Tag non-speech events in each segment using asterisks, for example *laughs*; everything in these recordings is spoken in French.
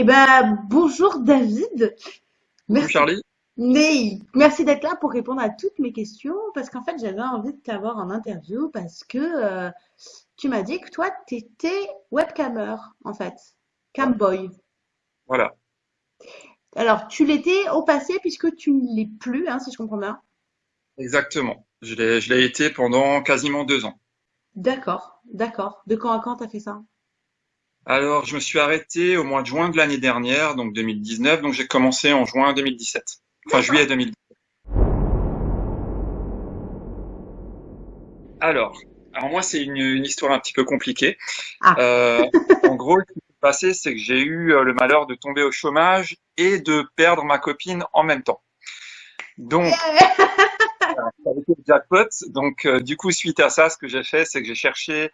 Eh ben, bonjour David. Bonjour Merci. Charlie. Mais merci d'être là pour répondre à toutes mes questions parce qu'en fait, j'avais envie de t'avoir en interview parce que euh, tu m'as dit que toi, tu étais webcammer en fait, camboy. Voilà, Alors, tu l'étais au passé puisque tu ne l'es plus, hein, si je comprends bien. exactement. Je l'ai, je l'ai été pendant quasiment deux ans. D'accord, d'accord. De quand à quand t'as fait ça? Alors, je me suis arrêté au mois de juin de l'année dernière, donc 2019. Donc, j'ai commencé en juin 2017. Enfin, juillet 2017. Alors, alors moi, c'est une, une histoire un petit peu compliquée. Ah, Euh, en gros, ce qui s'est passé, c'est que j'ai eu euh, le malheur de tomber au chômage et de perdre ma copine en même temps. Donc, *laughs* ça a été le jackpot. Donc, euh, du coup, suite à ça, ce que j'ai fait, c'est que j'ai cherché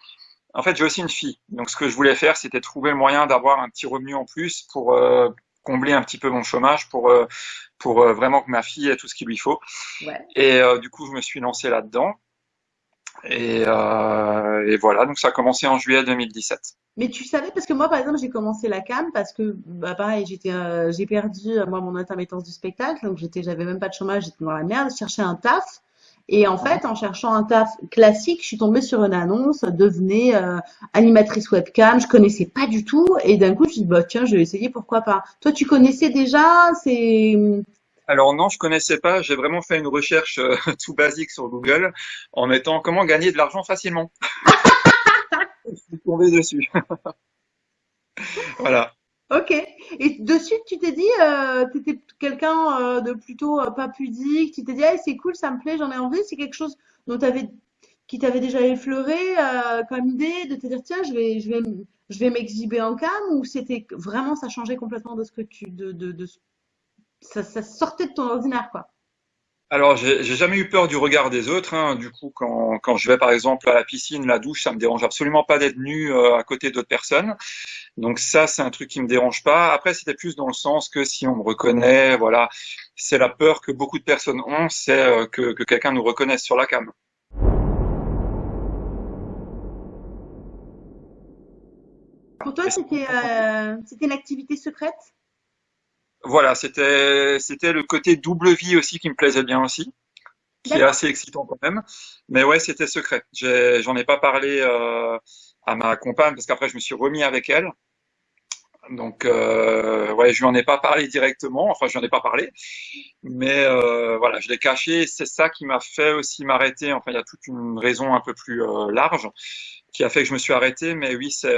En fait, j'ai aussi une fille. Donc, ce que je voulais faire, c'était trouver le moyen d'avoir un petit revenu en plus pour euh, combler un petit peu mon chômage, pour, euh, pour euh, vraiment que ma fille ait tout ce qu'il lui faut. ouais. Et du coup, je me suis lancé là-dedans. Et, et voilà, donc ça a commencé en juillet 2017. Mais tu savais, parce que moi, par exemple, j'ai commencé la cam parce que, bah, pareil, j'étais, j'ai perdu, moi, mon intermittence du spectacle, donc j'étais, j'avais même pas de chômage, j'étais dans la merde, je cherchais un taf. Et en fait, en cherchant un taf classique, je suis tombée sur une annonce, devenez euh, animatrice webcam, je connaissais pas du tout, et d'un coup, je me suis dit, bah, tiens, je vais essayer, pourquoi pas. Toi, tu connaissais déjà, c'est, Alors non, je connaissais pas. J'ai vraiment fait une recherche euh, *laughs* tout basique sur Google en mettant comment gagner de l'argent facilement. *laughs* Je suis tombé dessus. *laughs* Voilà. Ok. Et de suite, tu t'es dit, euh, t'étais quelqu'un euh, de plutôt euh, pas pudique, tu t'es dit, ah, c'est cool, ça me plaît, j'en ai envie, c'est quelque chose dont t'avais qui t'avait déjà effleuré euh, comme idée de te dire tiens je vais je vais je vais m'exhiber en cam ou c'était vraiment ça changeait complètement de ce que tu de, de, de ça, ça sortait de ton ordinaire quoi? Alors, j'ai jamais eu peur du regard des autres. hein. Du coup, quand, quand je vais par exemple à la piscine, la douche, ça me dérange absolument pas d'être nu euh, à côté d'autres personnes. Donc ça, c'est un truc qui me dérange pas. Après, c'était plus dans le sens que si on me reconnaît, voilà, c'est la peur que beaucoup de personnes ont, c'est euh, que, que quelqu'un nous reconnaisse sur la cam. Pour toi c'était euh, c'était une activité secrète? Voilà, c'était c'était le côté double vie aussi qui me plaisait bien aussi, qui est assez excitant quand même. Mais ouais, c'était secret. J'en ai pas parlé euh, à ma compagne parce qu'après je me suis remis avec elle. Donc euh, ouais, je lui en ai pas parlé directement. Enfin, je lui en ai pas parlé, mais euh, voilà, je l'ai caché. C'est ça qui m'a fait aussi m'arrêter. Enfin, il y a toute une raison un peu plus euh, large qui a fait que je me suis arrêté. Mais oui, c'est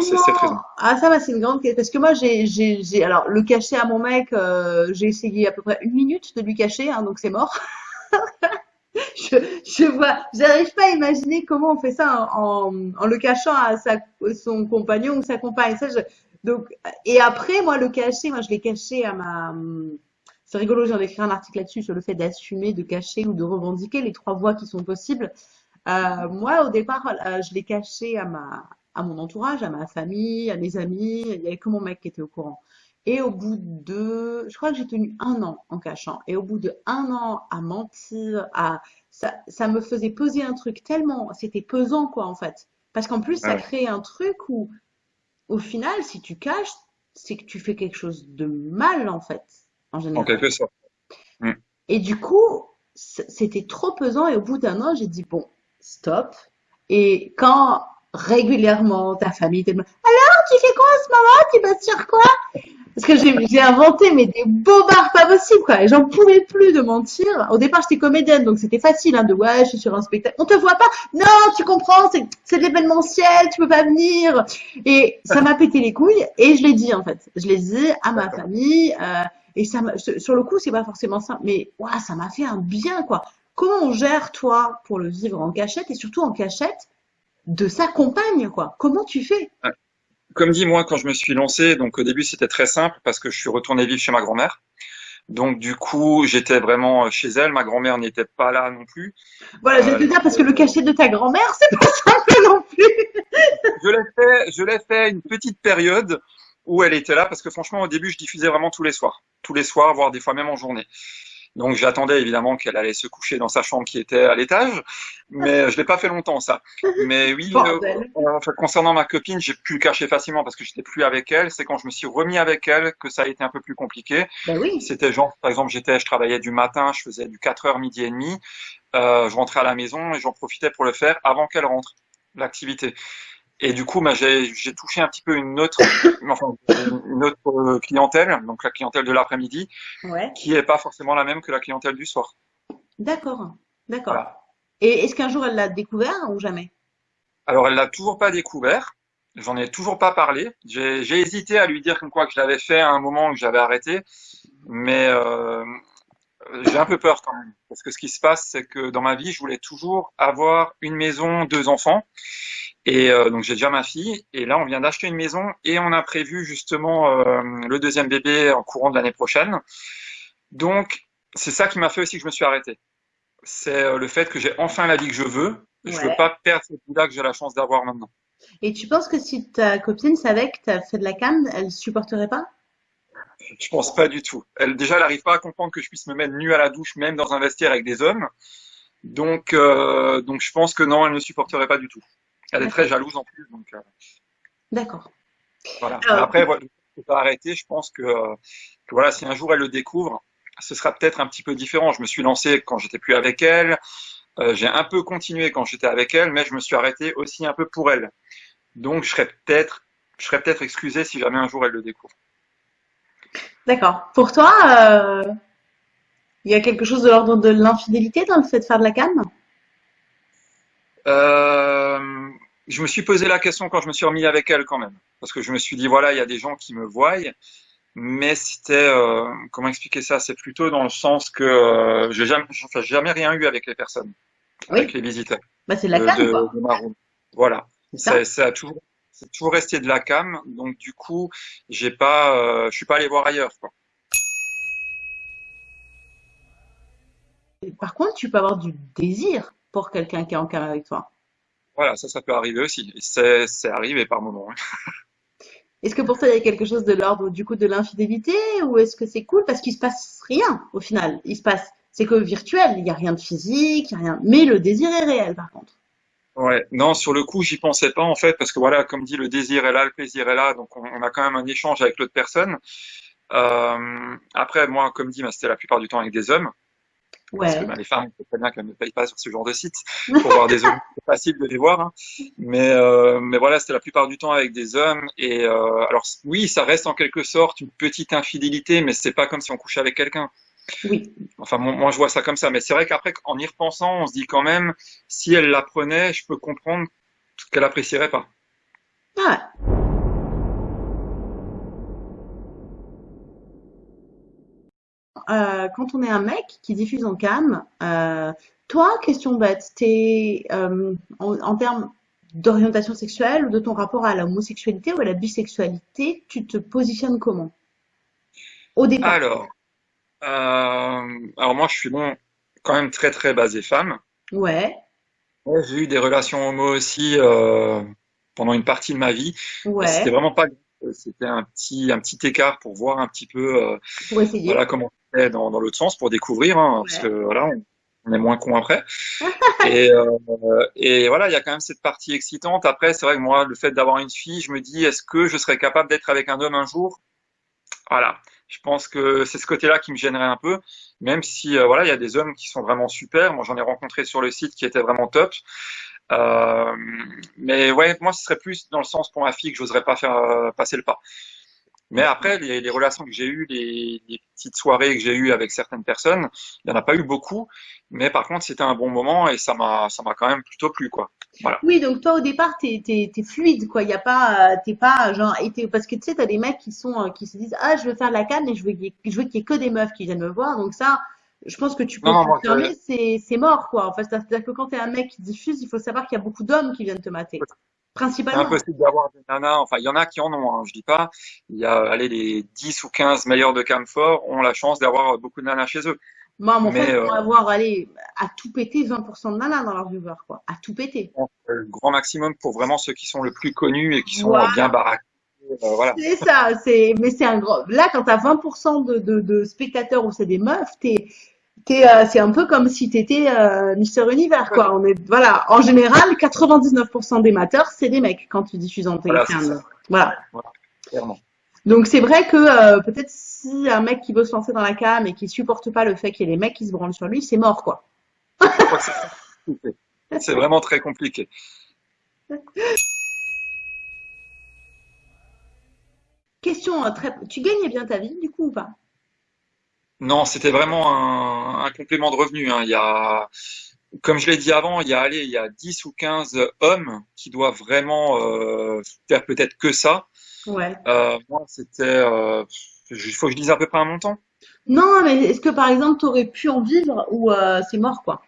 c'est cette raison. Ah ça va c'est une grande question parce que moi j'ai alors le cacher à mon mec euh, j'ai essayé à peu près une minute de lui cacher hein, donc c'est mort. *laughs* Je, je vois, j'arrive pas à imaginer comment on fait ça en, en, en le cachant à sa, son compagnon ou sa compagne. Ça, je, donc, et après, moi, le cacher, moi, je l'ai caché à ma. C'est rigolo, j'ai écrit un article là-dessus sur le fait d'assumer, de cacher ou de revendiquer les trois voies qui sont possibles. Euh, moi, au départ, euh, je l'ai caché à ma, à mon entourage, à ma famille, à mes amis. Il y avait que mon mec qui était au courant. Et au bout de, je crois que j'ai tenu un an en cachant. Et au bout de un an à mentir, à ça, ça me faisait peser un truc tellement, c'était pesant quoi en fait. Parce qu'en plus, ça Ouais, crée un truc où, au final, si tu caches, c'est que tu fais quelque chose de mal en fait, en en général. quelque sorte. Mm. Et du coup, c'était trop pesant et au bout d'un an, j'ai dit bon, stop. Et quand régulièrement ta famille te demande alors tu fais quoi en ce moment? Tu bosses sur quoi? Parce que j'ai inventé mais des bobards pas possibles quoi. Et j'en pouvais plus de mentir. Au départ j'étais comédienne donc c'était facile hein, de ouais je suis sur un spectacle. On te voit pas? Non tu comprends c'est c'est de l'événementiel tu peux pas venir. Et ça m'a pété les couilles et je l'ai dit en fait. Je l'ai dit à ma famille euh, et ça sur le coup c'est pas forcément simple mais ouah, ça m'a fait un bien quoi. Comment on gère toi pour le vivre en cachette et surtout en cachette de sa compagne quoi? Comment tu fais? Comme dit, moi, quand je me suis lancé, donc au début, c'était très simple parce que je suis retourné vivre chez ma grand-mère. Donc, du coup, j'étais vraiment chez elle. Ma grand-mère n'était pas là non plus. Voilà, je vais Euh, te dire parce que le cachet de ta grand-mère, c'est pas *laughs* simple non plus. je l'ai fait, je l'ai fait une petite période où elle était là parce que franchement, au début, je diffusais vraiment tous les soirs. Tous les soirs, voire des fois même en journée. Donc j'attendais évidemment qu'elle allait se coucher dans sa chambre qui était à l'étage, mais je l'ai pas fait longtemps ça. Mais oui, euh, concernant ma copine, j'ai pu le cacher facilement parce que j'étais plus avec elle. C'est quand je me suis remis avec elle que ça a été un peu plus compliqué. Ben oui. C'était genre, par exemple, j'étais, je travaillais du matin, je faisais du 4h midi et demi, euh, je rentrais à la maison et j'en profitais pour le faire avant qu'elle rentre l'activité. Et du coup, bah, j'ai touché un petit peu une autre, *coughs* enfin, une autre euh, clientèle, donc la clientèle de l'après-midi, Ouais. qui est pas forcément la même que la clientèle du soir. D'accord. D'accord. Voilà. Et est-ce qu'un jour elle l'a découvert ou jamais? Alors, elle l'a toujours pas découvert. J'en ai toujours pas parlé. J'ai hésité à lui dire comme quoi que je l'avais fait à un moment que j'avais arrêté, mais euh, j'ai un peu peur quand même. Parce que ce qui se passe, c'est que dans ma vie, je voulais toujours avoir une maison, deux enfants. Et euh, donc j'ai déjà ma fille. Et là, on vient d'acheter une maison et on a prévu justement euh, le deuxième bébé en courant de l'année prochaine. Donc c'est ça qui m'a fait aussi que je me suis arrêté. C'est euh, le fait que j'ai enfin la vie que je veux. Je veux Ouais. pas perdre cette vie-là que j'ai la chance d'avoir maintenant. Et tu penses que si ta copine savait que tu as fait de la canne, elle supporterait pas? Je pense pas du tout. Elle déjà, elle n'arrive pas à comprendre que je puisse me mettre nu à la douche, même dans un vestiaire avec des hommes. Donc, euh, donc je pense que non, elle ne supporterait pas du tout. Elle est très jalouse en plus, donc euh, D'accord. voilà. Alors, Après, voilà, je peux pas arrêter. Je pense que, euh, que voilà, si un jour elle le découvre, ce sera peut-être un petit peu différent. Je me suis lancé quand j'étais plus avec elle. Euh, j'ai un peu continué quand j'étais avec elle, mais je me suis arrêté aussi un peu pour elle. Donc, je serais peut-être, je serais peut-être excusé si jamais un jour elle le découvre. D'accord. Pour toi, euh, il y a quelque chose de l'ordre de l'infidélité dans le fait de faire de la canne? Euh, je me suis posé la question quand je me suis remis avec elle quand même, parce que je me suis dit voilà, il y a des gens qui me voient, mais c'était euh, comment expliquer ça? C'est plutôt dans le sens que euh, j'ai jamais, jamais rien eu avec les personnes, avec les visiteurs Bah, c'est de la canne, de, quoi. de ma room. Voilà, C'est ça? c'est c'est a toujours, c'est toujours resté de la cam, donc du coup, j'ai pas, euh, je suis pas allé voir ailleurs, quoi. Et Par contre, tu peux avoir du désir pour quelqu'un qui est en canne avec toi. Voilà, ça, ça peut arriver aussi. C'est, arrivé par moments. hein. *laughs* Est-ce que pour toi, il y a quelque chose de l'ordre du coup de l'infidélité ou est-ce que c'est cool? Parce qu'il se passe rien au final? Il se passe, c'est que virtuel, il n'y a rien de physique, il y a rien. Mais le désir est réel par contre. Ouais, non, sur le coup, j'y pensais pas en fait, parce que voilà, comme dit, le désir est là, le plaisir est là, donc on, on a quand même un échange avec l'autre personne. Euh, après, moi, comme dit, bah, c'était la plupart du temps avec des hommes, parce que Ouais. bah, les femmes, c'est très bien qu'elles ne payent pas sur ce genre de site pour voir des hommes. C'est facile de les voir, hein. Mais, euh, mais voilà, c'était la plupart du temps avec des hommes. Et euh, alors oui, ça reste en quelque sorte une petite infidélité, mais c'est pas comme si on couchait avec quelqu'un. Oui. Enfin, moi, moi, je vois ça comme ça. Mais c'est vrai qu'après, en y repensant, on se dit quand même, si elle l'apprenait, je peux comprendre qu'elle apprécierait pas. Ah, euh, quand on est un mec qui diffuse en cam, euh, toi, question bête, t'es euh, en, en termes d'orientation sexuelle ou de ton rapport à la homosexualité ou à la bisexualité, tu te positionnes comment? Au départ. Alors, alors moi, je suis bon, quand même très très basé femme. Ouais, Ouais, J'ai eu des relations homo aussi euh, pendant une partie de ma vie. Et c'était ouais, vraiment pas, c'était un petit un petit écart pour voir un petit peu, euh, voilà comment c'était dans dans l'autre sens pour découvrir, hein, parce que Ouais. voilà, on, on est moins con après. *laughs* Et euh, et voilà, il y a quand même cette partie excitante. Après, c'est vrai que moi, le fait d'avoir une fille, je me dis, est-ce que je serais capable d'être avec un homme un jour? Voilà, je pense que c'est ce côté-là qui me gênerait un peu, même si euh, voilà, il y a des hommes qui sont vraiment super. Moi, j'en ai rencontré sur le site qui étaient vraiment top. Euh, mais ouais, moi, ce serait plus dans le sens pour ma fille que j'oserais pas faire euh, passer le pas. Mais après, les, les relations que j'ai eues, les, les petites soirées que j'ai eues avec certaines personnes, il n'y en a pas eu beaucoup. Mais par contre, c'était un bon moment et ça m'a, ça m'a quand même plutôt plu, quoi. Voilà. Oui, donc toi au départ t'es t'es fluide quoi. Il y a pas euh, t'es pas genre et parce que tu sais t'as des mecs qui sont euh, qui se disent ah je veux faire de la canne et je veux qu'il y ait, je veux qu'il y ait que des meufs qui viennent me voir. Donc ça, je pense que tu peux confirmer c'est c'est mort quoi. Enfin c'est-à-dire que quand t'es un mec qui diffuse, il faut savoir qu'il y a beaucoup d'hommes qui viennent te mater. c'est Principalement. impossible d'avoir des nanas. Enfin, il y en a qui en ont, hein, je dis pas. Il y a, allez, les 10 ou 15 meilleurs de Camfort ont la chance d'avoir beaucoup de nanas chez eux. Moi mon frère euh, vont avoir allez à tout péter 20% de nanas dans leur viewer quoi. À tout péter. le grand maximum pour vraiment ceux qui sont le plus connus et qui sont Voilà. bien baraqués. euh, voilà. C'est ça, c'est, mais c'est un gros. Là, quand t'as 20% de, de, de spectateurs où c'est des meufs, t'es, euh, c'est un peu comme si tu étais euh, Mister Univers, quoi. On est, voilà, en général, 99% des mateurs, c'est des mecs quand tu diffuses en télé. Voilà. voilà. Clairement. Donc c'est vrai que euh, peut-être si un mec qui veut se lancer dans la cam et qui supporte pas le fait qu'il y ait des mecs qui se branlent sur lui, c'est mort, quoi. c'est vraiment très compliqué. Question très. Tu gagnais bien ta vie, du coup, ou pas? Non, c'était vraiment un, complément de revenu. Hein. Il y a, comme je l'ai dit avant, il y a, allez, il y a 10 ou 15 hommes qui doivent vraiment euh, faire peut-être que ça. Ouais. Euh, moi, c'était. Euh, il faut que je dise à peu près un montant. Non, mais est-ce que par exemple, tu aurais pu en vivre ou c'est mort, quoi?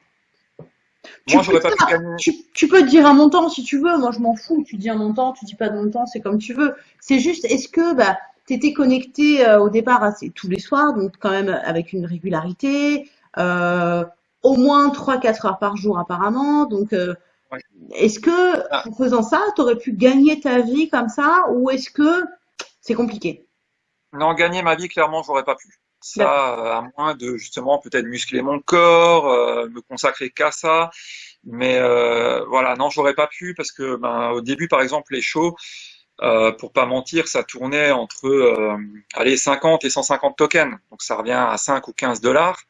Moi, j'aurais pas gagner. Tu, tu, peux dire un montant si tu veux. Moi, je m'en fous. Tu dis un montant, tu dis pas de montant, c'est comme tu veux. C'est juste, est-ce que bah, tu étais connecté euh, au départ assez, tous les soirs, donc quand même avec une régularité, euh, au moins 3-4 heures par jour apparemment. Donc, euh, est-ce que ah. en faisant ça, tu aurais pu gagner ta vie comme ça ou est-ce que c'est compliqué? Non, gagner ma vie, clairement, j'aurais pas pu. Ça, à moins de justement peut-être muscler mon corps, me consacrer qu'à ça. Mais voilà, non, j'aurais pas pu parce que ben, au début, par exemple, les shows, euh, pour pas mentir, ça tournait entre euh, allez, 50 et 150 tokens. Donc ça revient à 5 ou 15 dollars.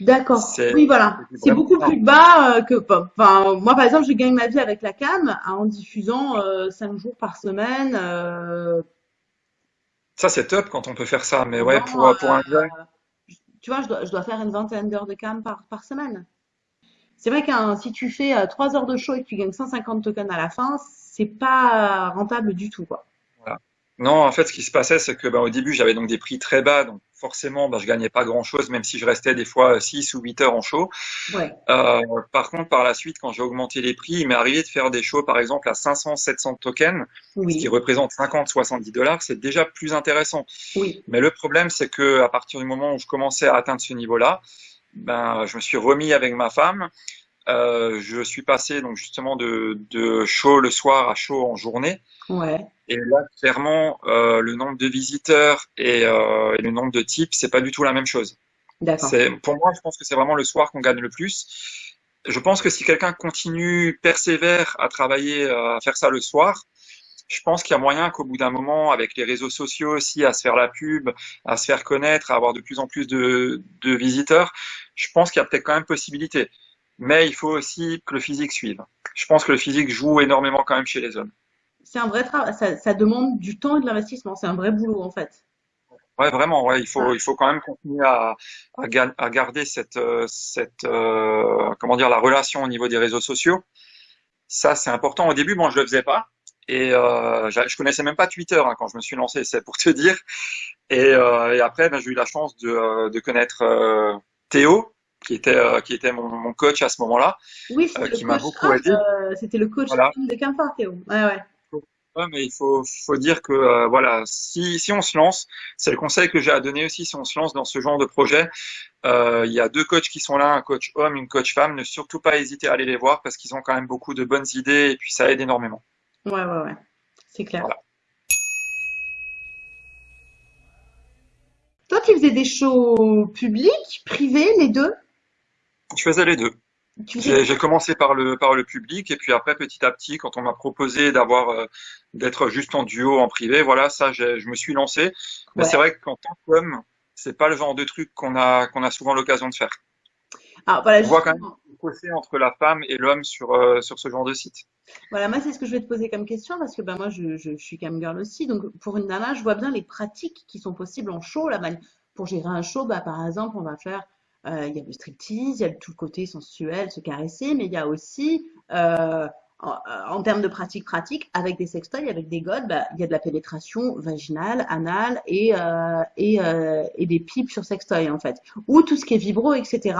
D'accord. Oui, voilà. C'est beaucoup plus bas euh, que. Enfin, moi, par exemple, je gagne ma vie avec la cam en diffusant euh, 5 jours par semaine. Euh. Ça, c'est top quand on peut faire ça. Mais ouais, pour, pour un gars. Tu vois, je dois, je dois faire une vingtaine d'heures de cam par, par semaine. C'est vrai que si tu fais 3 heures de show et que tu gagnes 150 tokens à la fin, c'est pas rentable du tout, quoi. Non, en fait, ce qui se passait, c'est que bah, au début, j'avais donc des prix très bas, donc forcément, bah, je gagnais pas grand-chose, même si je restais des fois 6 ou 8 heures en show. Euh, par contre, par la suite, quand j'ai augmenté les prix, il m'est arrivé de faire des shows, par exemple, à 500, 700 tokens, ce qui représente 50, 70 dollars, c'est déjà plus intéressant. Oui. Mais le problème, c'est que à partir du moment où je commençais à atteindre ce niveau-là, ben, je me suis remis avec ma femme. Euh, je suis passé donc justement de, de show le soir à show en journée. Ouais. Et là, clairement, euh, le nombre de visiteurs et, euh, et, le nombre de types, c'est pas du tout la même chose. Pour moi, je pense que c'est vraiment le soir qu'on gagne le plus. Je pense que si quelqu'un continue, persévère à travailler, à faire ça le soir, je pense qu'il y a moyen qu'au bout d'un moment, avec les réseaux sociaux aussi, à se faire la pub, à se faire connaître, à avoir de plus en plus de, de visiteurs, je pense qu'il y a peut-être quand même possibilité mais il faut aussi que le physique suive. Je pense que le physique joue énormément quand même chez les hommes. C'est un vrai travail, ça, ça, demande du temps et de l'investissement, c'est un vrai boulot en fait. Ouais, vraiment, ouais, il faut, il faut quand même continuer à, à, à garder cette, euh, cette, euh, comment dire, la relation au niveau des réseaux sociaux. Ça, c'est important. Au début, moi, je le faisais pas. Et euh, je connaissais même pas Twitter hein, quand je me suis lancé, c'est pour te dire. Et, euh, et après, ben, j'ai eu la chance de, euh, de connaître euh, Théo, qui était euh, qui était mon, mon, coach à ce moment-là, oui, euh, qui m'a beaucoup aidé. Euh, c'était le coach voilà. de Théo. Ouais, ouais. Ouais, mais il faut, faut dire que euh, voilà, si, si on se lance, c'est le conseil que j'ai à donner aussi, si on se lance dans ce genre de projet, euh, il y a deux coachs qui sont là, un coach homme, une coach femme. Ne surtout pas hésiter à aller les voir parce qu'ils ont quand même beaucoup de bonnes idées et puis ça aide énormément. Ouais, ouais, ouais, c'est clair. Voilà. Toi, tu faisais des shows publics, privés, les deux? Je faisais les deux. J'ai commencé par le par le public et puis après petit à petit quand on m'a proposé d'avoir euh, d'être juste en duo en privé voilà ça je me suis lancé mais c'est vrai qu'en tant qu'homme c'est pas le genre de truc qu'on a qu'on a souvent l'occasion de faire. Ah, voilà, on voit quand même fossé entre la femme et l'homme sur euh, sur ce genre de site. Voilà moi c'est ce que je vais te poser comme question parce que ben moi je, je, je suis cam girl aussi donc pour une nana je vois bien les pratiques qui sont possibles en show là pour gérer un show bah par exemple on va faire il y a le striptease, il y a tout le côté sensuel, se caresser, mais il y a aussi, euh, en, en, termes de pratique pratique, avec des sextoys, avec des godes, bah, il y a de la pénétration vaginale, anale et, euh, et, euh, et, des pipes sur sextoy en fait. Ou tout ce qui est vibro, etc.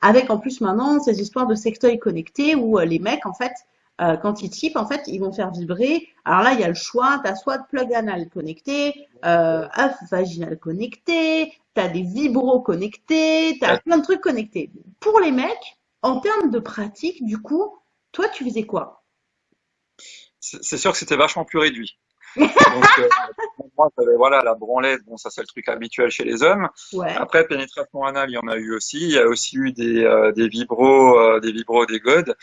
Avec en plus maintenant ces histoires de sextoy connectés où euh, les mecs en fait euh, quand ils typent, en fait, ils vont faire vibrer. Alors là, il y a le choix. Tu as soit de plug anal connecté, euh, œuf vaginal connecté, tu as des vibros connectés, tu as plein de trucs connectés. Pour les mecs, en termes de pratique, du coup, toi, tu faisais quoi? C'est sûr que c'était vachement plus réduit. *laughs* Donc, euh, voilà, la branlette, bon, ça c'est le truc habituel chez les hommes. Ouais. Après, pénétration anale, il y en a eu aussi. Il y a aussi eu des, euh, des vibros, euh, des vibros, des godes.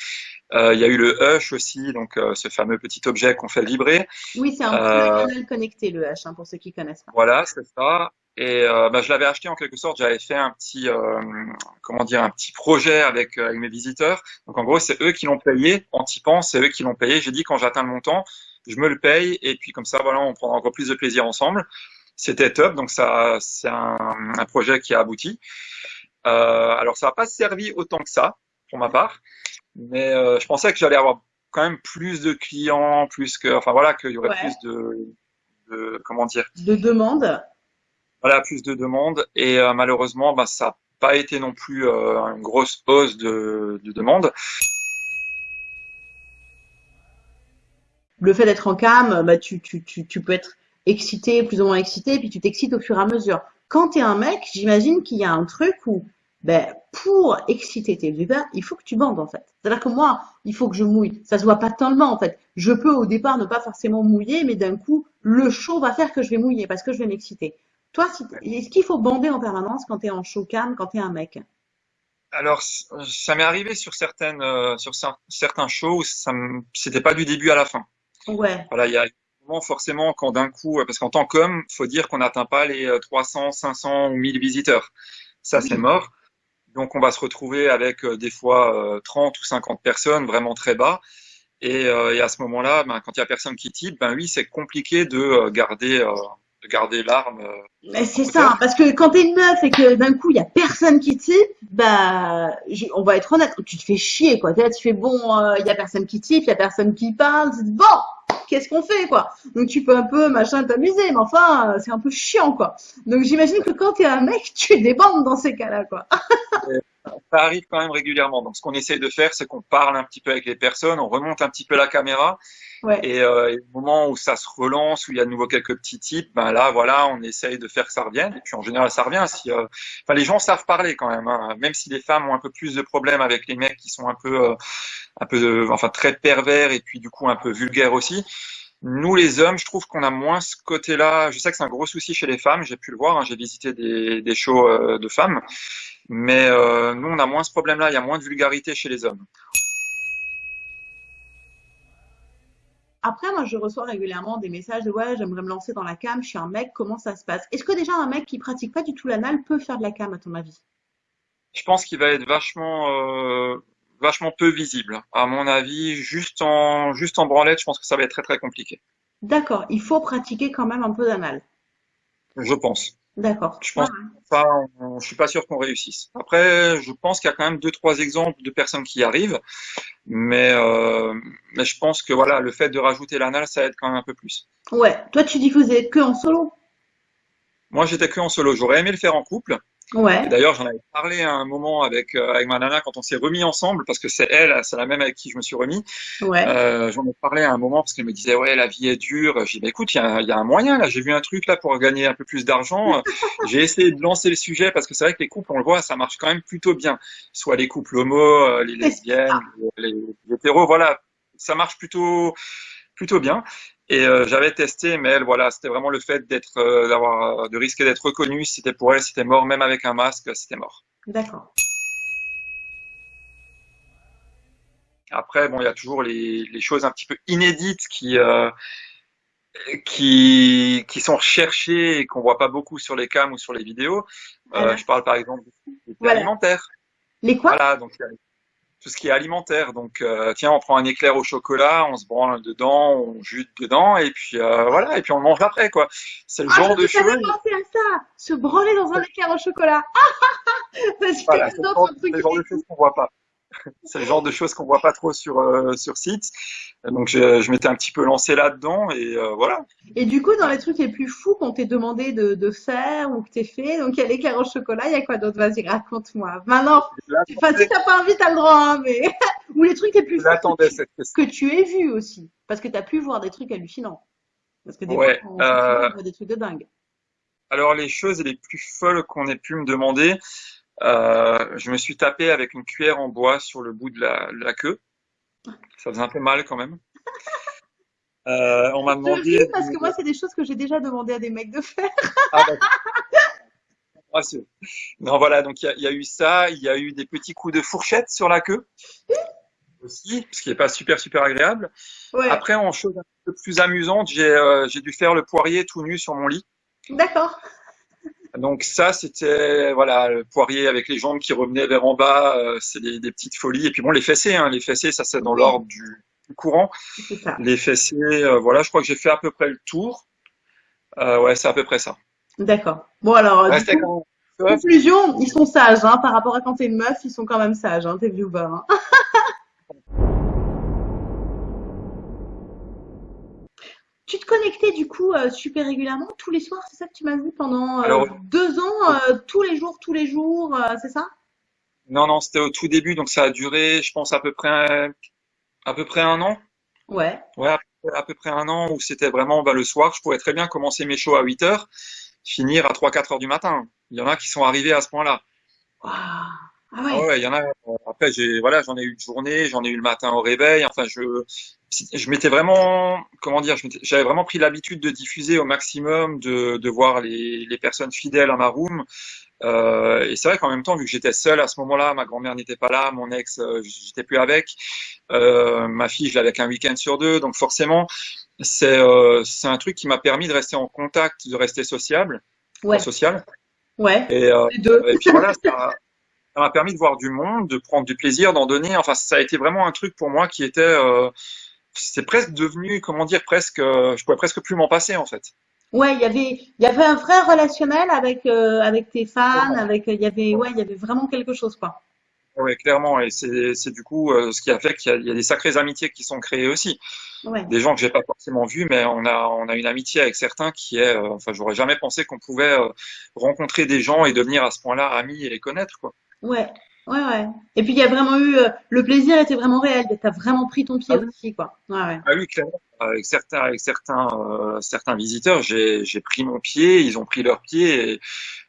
Euh, il y a eu le hush aussi, donc ce fameux petit objet qu'on fait vibrer. Oui, c'est un canal connecté, le hush, hein, pour ceux qui connaissent pas. Voilà, c'est ça. Et bah, je l'avais acheté en quelque sorte. J'avais fait un petit, comment dire, un petit projet avec, avec mes visiteurs. Donc en gros, c'est eux qui l'ont payé en typant, c'est eux qui l'ont payé. J'ai dit quand j'atteins le montant, je me le paye et puis comme ça, voilà, on prend encore plus de plaisir ensemble. C'était top, donc ça, c'est un, un, projet qui a abouti. Euh, alors ça n'a pas servi autant que ça pour ma part, mais euh, je pensais que j'allais avoir quand même plus de clients, plus que, enfin voilà, qu'il y aurait plus de, de, comment dire, de demandes. Voilà, plus de demandes et euh, malheureusement, bah, ça n'a pas été non plus euh, une grosse hausse de, de demandes. Le fait d'être en cam, bah, tu, tu, tu, tu, peux être excité, plus ou moins excité, puis tu t'excites au fur et à mesure. Quand tu es un mec, j'imagine qu'il y a un truc où, ben, pour exciter tes viewers, il faut que tu bandes en fait. C'est-à-dire que moi, il faut que je mouille. Ça se voit pas tellement en fait. Je peux au départ ne pas forcément mouiller, mais d'un coup, le show va faire que je vais mouiller parce que je vais m'exciter. Toi, est-ce qu'il faut bander en permanence quand tu es en show cam, quand tu es un mec? Alors, ça m'est arrivé sur certaines, euh, sur certains shows, c'était pas du début à la fin. Ouais. Voilà, il y a forcément quand d'un coup, parce qu'en tant qu'homme, faut dire qu'on n'atteint pas les 300, euh, 500 ou 1000 visiteurs. Ça, c'est mort. Donc, on va se retrouver avec euh, des fois 30 euh, ou 50 personnes vraiment très bas. Et, et à ce moment-là, ben, quand il y a personne qui type, ben oui, c'est compliqué de garder de garder l'arme. Mais c'est ça, parce que quand t'es une meuf et que d'un coup il y a personne qui type, bah, on va être honnête, tu te fais chier quoi. Là, tu fais bon, il y a personne qui type, il y a personne qui parle, bon, qu'est-ce qu'on fait, quoi? Donc tu peux un peu machin t'amuser, mais enfin, c'est un peu chiant, quoi. Donc j'imagine que quand tu es un mec, tu débandes dans ces cas-là, quoi. Ça arrive quand même régulièrement. Donc ce qu'on essaye de faire, c'est qu'on parle un petit peu avec les personnes, on remonte un petit peu la caméra. Ouais. Et, euh, au moment où ça se relance, où il y a de nouveau quelques petits types, ben là, voilà, on essaye de faire que ça revienne. Et puis en général, ça revient. Si, euh... enfin, les gens savent parler quand même. Hein. Même si les femmes ont un peu plus de problèmes avec les mecs qui sont un peu, euh, un peu, de... enfin, très pervers et puis du coup un peu vulgaires aussi. Nous, les hommes, je trouve qu'on a moins ce côté-là. Je sais que c'est un gros souci chez les femmes. J'ai pu le voir. Hein. J'ai visité des, des shows euh, de femmes, mais euh, nous, on a moins ce problème-là. Il y a moins de vulgarité chez les hommes. Après, moi, je reçois régulièrement des messages de ouais, j'aimerais me lancer dans la cam, je suis un mec, comment ça se passe? Est-ce que déjà un mec qui pratique pas du tout l'anal peut faire de la cam, à ton avis? Je pense qu'il va être vachement, euh, vachement peu visible. À mon avis, juste en, juste en branlette, je pense que ça va être très très compliqué. D'accord, il faut pratiquer quand même un peu d'anal. Je pense. D'accord. Je pense pas, je suis pas sûr qu'on réussisse. Après, je pense qu'il y a quand même deux trois exemples de personnes qui y arrivent, mais euh, mais je pense que voilà, le fait de rajouter l'anal, ça aide quand même un peu plus. Ouais. Toi, tu diffusais que en solo? Moi, j'étais que en solo. J'aurais aimé le faire en couple. Ouais. D'ailleurs, j'en avais parlé à un moment avec euh, avec ma nana quand on s'est remis ensemble, parce que c'est elle, c'est la même avec qui je me suis remis. Ouais. Euh, j'en ai parlé à un moment parce qu'elle me disait ouais la vie est dure. J'ai dit bah, écoute, il y a, y a, un moyen là. J'ai vu un truc là pour gagner un peu plus d'argent. *laughs* J'ai essayé de lancer le sujet parce que c'est vrai que les couples, on le voit, ça marche quand même plutôt bien. Soit les couples homo, euh, les lesbiennes, les, les hétéros, voilà, ça marche plutôt plutôt bien. Et euh, j'avais testé, mais elle, voilà, c'était vraiment le fait d'être, euh, d'avoir, de risquer d'être reconnue. C'était pour elle, c'était mort, même avec un masque, c'était mort. D'accord. Après, bon, il y a toujours les, les choses un petit peu inédites qui, euh, qui, qui sont recherchées et qu'on voit pas beaucoup sur les cams ou sur les vidéos. Voilà. je parle par exemple des voilà. alimentaires. Les quoi? Voilà, donc il y a tout ce qui est alimentaire. Donc, euh, tiens, on prend un éclair au chocolat, on se branle dedans, on jute dedans, et puis euh, voilà, et puis on le mange après, quoi. C'est le ah, genre de choses. à ça, se branler dans un éclair au chocolat. *laughs* Parce que voilà, c'est le genre, le genre de choses qu'on voit pas. C'est le genre de choses qu'on voit pas trop sur euh, sur site. Donc je, je m'étais un petit peu lancé là-dedans et euh, voilà. Et du coup, dans les trucs les plus fous qu'on t'ait demandé de, de, faire ou que t'es fait, donc il y a l'éclair au chocolat, il y a quoi d'autre? Vas-y, raconte-moi. Maintenant, enfin, si t'as pas envie, t'as le droit, hein, mais *laughs* ou les trucs les plus fous que, cette que tu aies vu aussi, parce que t'as pu voir des trucs hallucinants. Parce que des ouais, fois, on, euh... voit des trucs de dingue. Alors les choses les plus folles qu'on ait pu me demander, euh, je me suis tapé avec une cuillère en bois sur le bout de la, la queue. Ça faisait un peu mal quand même. Euh, on m'a demandé. ris parce que moi, c'est des choses que j'ai déjà demandé à des mecs de faire. Ah, non, voilà, donc il y y a eu ça, il y a eu des petits coups de fourchette sur la queue aussi, ce qui n'est pas super, super agréable. Ouais, Après, en chose un peu plus amusante, j'ai euh, j'ai dû faire le poirier tout nu sur mon lit. d'accord. Donc ça, c'était voilà le poirier avec les jambes qui revenaient vers en bas, euh, c'est des, des petites folies. Et puis bon, les fessées, hein, les fessées, ça c'est dans l'ordre du, du courant. Les fessées, euh, voilà, je crois que j'ai fait à peu près le tour. Euh, ouais, c'est à peu près ça. D'accord. Bon, alors, euh, du coup, quand conclusion, ils sont sages, hein, par rapport à quand t'es une meuf, ils sont quand même sages, hein, tes viewers. hein. *laughs* Tu te connectais du coup euh, super régulièrement tous les soirs, c'est ça que tu m'as dit pendant euh, Alors, deux ans, euh, tous les jours, tous les jours, c'est ça? non, non, c'était au tout début, donc ça a duré, je pense, à peu près, à peu près un an. Ouais. Ouais, à peu près à peu près un an où c'était vraiment bah, le soir. Je pourrais très bien commencer mes shows à 8 heures, finir à 3-4 heures du matin. Il y en a qui sont arrivés à ce point-là. Ah Ah ouais. il y en a. euh, Après, j'ai, voilà, j'en ai eu de journée, j'en ai eu le matin au réveil. Enfin, je, je m'étais vraiment, comment dire, j'avais vraiment pris l'habitude de diffuser au maximum, de, de voir les, les personnes fidèles à ma room. Euh, et c'est vrai qu'en même temps, vu que j'étais seul à ce moment-là, ma grand-mère n'était pas là, mon ex, euh, j'étais plus avec, euh, ma fille, je l'avais qu'un week-end sur deux, donc forcément, c'est c'est un truc qui m'a permis de rester en contact, de rester sociable, Ouais. social. Ouais. Et, et puis voilà, ça, *laughs* ça m'a permis de voir du monde, de prendre du plaisir, d'en donner. Enfin, ça a été vraiment un truc pour moi qui était, euh, c'est presque devenu, comment dire, presque, euh, je pouvais presque plus m'en passer en fait. Ouais, il y avait, il y avait un vrai relationnel avec, euh, avec tes fans, avec, il y avait, ouais, il y avait vraiment quelque chose, quoi. Oui, clairement. Et c'est, du coup euh, ce qui a fait qu'il y a, il y a des sacrées amitiés qui sont créées aussi. Ouais. Des gens que j'ai pas forcément vus, mais on a, on a une amitié avec certains qui est, enfin, j'aurais jamais pensé qu'on pouvait rencontrer des gens et devenir à ce point-là amis et les connaître, quoi. Ouais. Ouais, ouais. Et puis il y a vraiment eu, euh, le plaisir était vraiment réel. T'as vraiment pris ton pied Ah oui. aussi, quoi. Ouais, ouais. Ah oui, clairement. Avec certains, avec certains, euh, certains visiteurs, j'ai, j'ai pris mon pied, ils ont pris leur pied, et,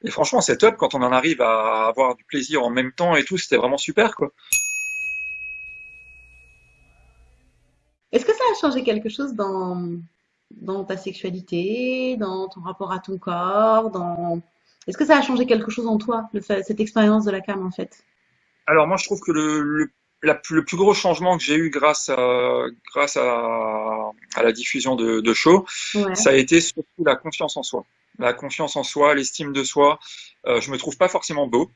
et franchement, c'est top quand on en arrive à avoir du plaisir en même temps et tout. C'était vraiment super, quoi. Est-ce que ça a changé quelque chose dans, dans ta sexualité, dans ton rapport à ton corps, dans... Est-ce que ça a changé quelque chose en toi, le fait, cette expérience de la cam, en fait? Alors moi, je trouve que le, le, la plus- le plus gros changement que j'ai eu grâce à, grâce à, à la diffusion de, Ouais, ça a été surtout la confiance en soi. La confiance en soi, l'estime de soi. Euh, je me trouve pas forcément beau.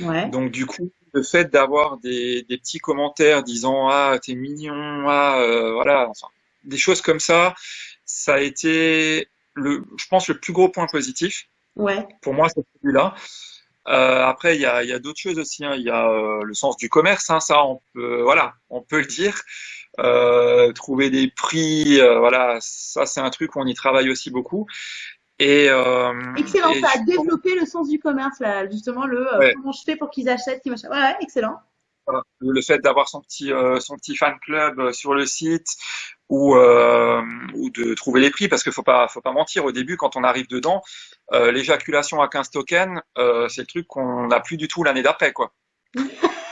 ouais, Donc du coup, le fait d'avoir des, des petits commentaires disant ah t'es mignon, ah euh, voilà, enfin des choses comme ça, ça a été le, je pense le plus gros point positif ouais, pour moi c'est celui-là. Euh, après il y a, il y a d'autres choses aussi, hein. Il y a euh, le sens du commerce, hein, ça on peut voilà, on peut le dire. Euh, trouver des prix, euh, voilà, ça c'est un truc où on y travaille aussi beaucoup. Et, euh, Excellent, et ça a développé le sens du commerce, là, justement, le euh, ouais. comment je fais pour qu'ils achètent, qu'ils. Ouais, ouais, excellent. Le fait d'avoir son petit euh, son petit fan club euh, sur le site ou euh, ou de trouver les prix parce qu'il faut pas faut pas mentir au début quand on arrive dedans euh, l'éjaculation à 15 tokens euh, c'est le truc qu'on n'a plus du tout l'année d'après quoi. *laughs*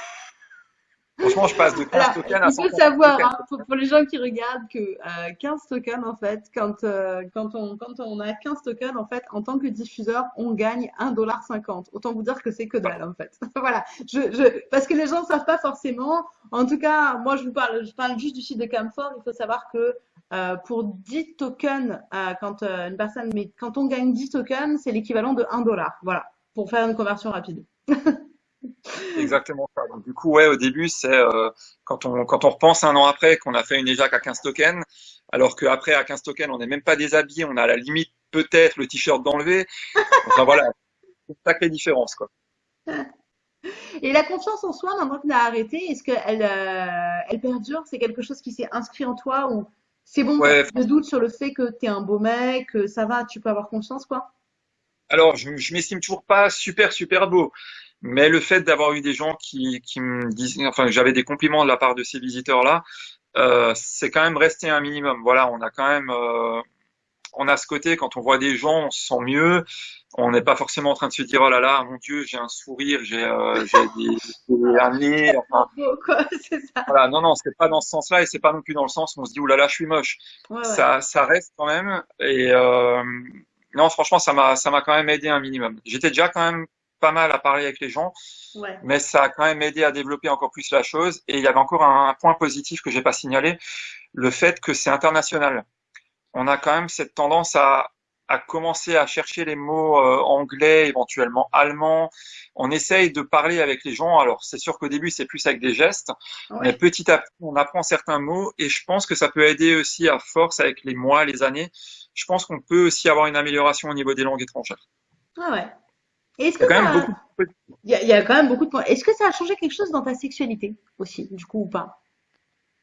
Franchement je passe de 15 Alors, tokens à il faut 150 savoir, hein, pour, pour les gens qui regardent, que euh, 15 tokens, en fait, quand, euh, quand, on, quand on a 15 tokens, en fait, en tant que diffuseur, on gagne 1,50$. Autant vous dire que c'est que dalle, en fait. *laughs* voilà. Je, je, parce que les gens ne savent pas forcément. En tout cas, moi, je vous parle, je parle juste du site de Camfort. Il faut savoir que euh, pour 10 tokens, euh, quand euh, une personne, mais quand on gagne 10 tokens, c'est l'équivalent de 1 dollar. Voilà. Pour faire une conversion rapide. *laughs* Exactement ça. Donc, du coup ouais au début c'est euh, quand on quand on repense un an après qu'on a fait une éjac à 15 tokens alors qu'après à 15 tokens on n'est même pas déshabillé on a à la limite peut-être le t-shirt d'enlever. Enfin voilà c'est une sacrée différence quoi. Et la confiance en soi, maintenant que tu as arrêté, est-ce qu'elle euh, elle perdure? C'est quelque chose qui s'est inscrit en toi ou c'est bon, Ouais, de doute sur le fait que tu es un beau mec, que ça va, tu peux avoir confiance, quoi? Alors, je, je m'estime toujours pas super super beau, mais le fait d'avoir eu des gens qui, qui me disent, enfin, j'avais des compliments de la part de ces visiteurs-là, euh, c'est quand même resté un minimum. Voilà, on a quand même, euh, on a ce côté quand on voit des gens, on se sent mieux. On n'est pas forcément en train de se dire oh là là, mon Dieu, j'ai un sourire, j'ai euh, des, des- un *laughs* nez. Enfin, Beau, quoi, *laughs* c'est ça. voilà, non non, c'est pas dans ce sens-là et c'est pas non plus dans le sens où on se dit oh là là, je suis moche. Ouais, ouais. Ça ça reste quand même et euh, non, franchement, ça m'a ça m'a quand même aidé un minimum. J'étais déjà quand même pas mal à parler avec les gens, Ouais. mais ça a quand même aidé à développer encore plus la chose. Et il y avait encore un, un point positif que j'ai pas signalé, le fait que c'est international. On a quand même cette tendance à, à commencer à chercher les mots euh, anglais, éventuellement allemands. On essaye de parler avec les gens. Alors, c'est sûr qu'au début, c'est plus avec des gestes, mais petit à petit, on apprend certains mots et je pense que ça peut aider aussi à force avec les mois, les années. Je pense qu'on peut aussi avoir une amélioration au niveau des langues étrangères. Ah ouais. Est-ce Il y que a quand même ça, beaucoup de il y a, il y a quand même beaucoup de points. Est-ce que ça a changé quelque chose dans ta sexualité aussi, du coup, ou pas?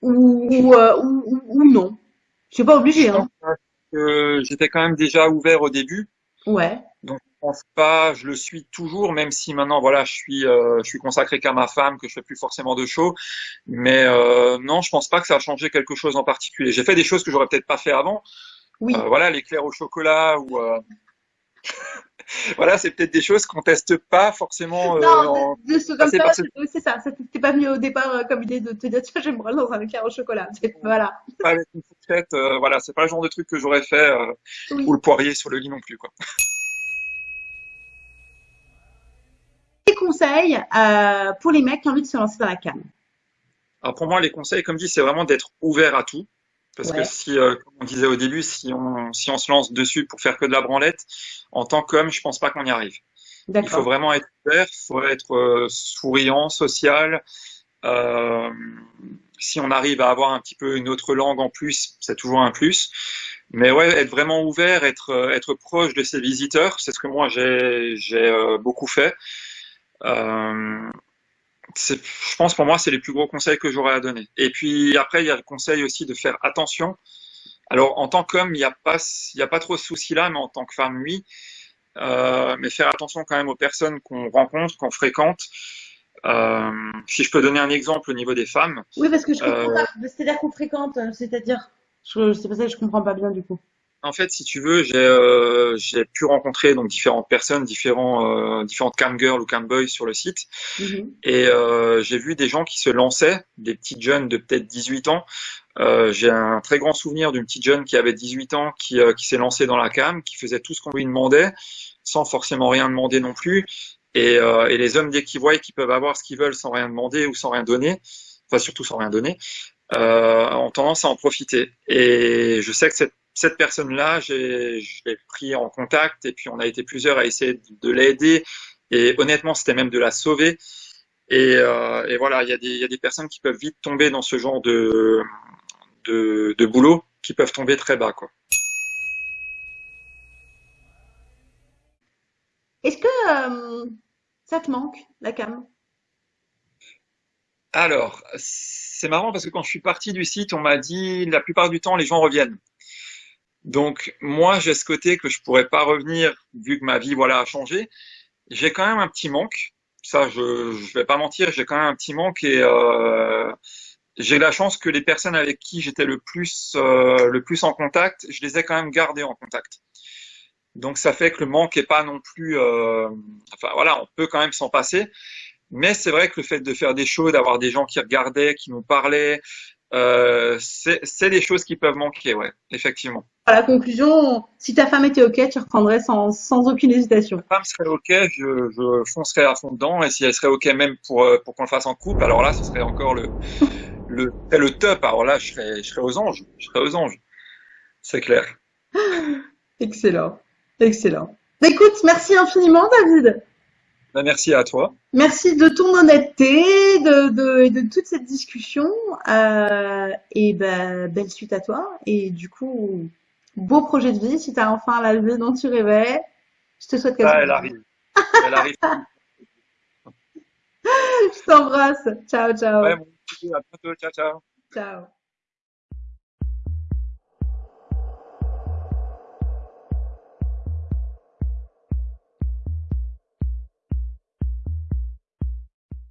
Ou, ou, euh, ou, ou- non? C'est pas obligé, Je hein. j'étais quand même déjà ouvert au début, Ouais. donc je pense pas, je le suis toujours, même si maintenant voilà, je suis euh, je suis consacré qu'à ma femme, que je fais plus forcément de show, mais euh, non, je pense pas que ça a changé quelque chose en particulier. J'ai fait des choses que j'aurais peut-être pas fait avant, Oui. Euh, voilà, l'éclair au chocolat ou *laughs* voilà, c'est peut-être des choses qu'on teste pas forcément euh, Non, en de, de ce comme ça, ce c'est c'est ça. T'était pas venu au départ euh, comme idée de te dire, tiens, branler dans un éclair au chocolat. Voilà. pas avec une fourchette, euh, voilà, c'est pas le genre de truc que j'aurais fait Oui. ou le poirier sur le lit non plus quoi. *laughs* Des conseils pour les mecs qui ont envie de se lancer dans la cam. Alors pour moi, les conseils, comme dit, c'est vraiment d'être ouvert à tout. Parce que si, euh, comme on disait au début, si on, si on se lance dessus pour faire que de la branlette, en tant qu'homme, je pense pas qu'on y arrive. Il faut vraiment être ouvert, il faut être euh, souriant, social. Euh, si on arrive à avoir un petit peu une autre langue en plus, c'est toujours un plus. Mais ouais, être vraiment ouvert, être, être proche de ses visiteurs, c'est ce que moi j'ai, beaucoup fait. Euh, je pense pour moi, c'est les plus gros conseils que j'aurais à donner. Et puis après, il y a le conseil aussi de faire attention. Alors, en tant qu'homme, il n'y a pas, il y a pas trop ce souci-là, mais en tant que femme, oui. Euh, mais faire attention quand même aux personnes qu'on rencontre, qu'on fréquente. Euh, si je peux donner un exemple au niveau des femmes, Oui, parce que je comprends euh, pas. C'est-à-dire qu'on fréquente, euh, c'est-à-dire, c'est pas ça que je comprends pas bien du coup. En fait, si tu veux, j'ai euh, pu rencontrer donc différentes personnes, différents euh, différentes cam girls ou cam boys sur le site. Mhm. Et euh, j'ai vu des gens qui se lançaient, des petites jeunes de peut-être 18 ans. Euh, j'ai un très grand souvenir d'une petite jeune qui avait 18 ans, qui, euh, qui s'est lancée dans la cam, qui faisait tout ce qu'on lui demandait, sans forcément rien demander non plus. Et, euh, et les hommes, dès qu'ils voient qu'ils peuvent avoir ce qu'ils veulent sans rien demander ou sans rien donner, enfin surtout sans rien donner, euh, ont tendance à en profiter. Et je sais que cette, cette personne-là, je l'ai pris en contact et puis on a été plusieurs à essayer de, de l'aider. Et honnêtement, c'était même de la sauver. Et, euh, et voilà, il y, a des, il y a des personnes qui peuvent vite tomber dans ce genre de, de, de boulot, qui peuvent tomber très bas, quoi. Est-ce que euh, ça te manque, la cam? Alors, c'est marrant parce que quand je suis parti du site, on m'a dit la plupart du temps les gens reviennent. Donc moi j'ai ce côté que je pourrais pas revenir vu que ma vie voilà a changé. J'ai quand même un petit manque. Ça je je vais pas mentir, j'ai quand même un petit manque et euh, j'ai la chance que les personnes avec qui j'étais le plus euh, le plus en contact, je les ai quand même gardées en contact. Donc ça fait que le manque est pas non plus euh, enfin voilà, on peut quand même s'en passer. Mais c'est vrai que le fait de faire des shows, d'avoir des gens qui regardaient, qui nous parlaient, euh, c'est des choses qui peuvent manquer, ouais, effectivement. À la conclusion, si ta femme était OK, tu reprendrais sans, sans aucune hésitation. Ma femme serait OK, je, je foncerais à fond dedans, et si elle serait OK même pour, euh, pour qu'on le fasse en couple, alors là, ce serait encore le, *laughs* le, le top. Alors là, je serais, je serais aux anges, je serais aux anges. C'est clair. *laughs* Excellent. Excellent. Écoute, merci infiniment, David. Ben, merci à toi. Merci de ton honnêteté, de, de, de toute cette discussion. Euh, et ben, belle suite à toi. Et du coup, beau projet de vie. Si tu as enfin la vie dont tu rêvais, je te souhaite qu'elle Ah, elle arrive. Elle arrive. *laughs* Je t'embrasse. Ciao, ciao. Ouais, petit, à bientôt. Ciao, ciao. Ciao.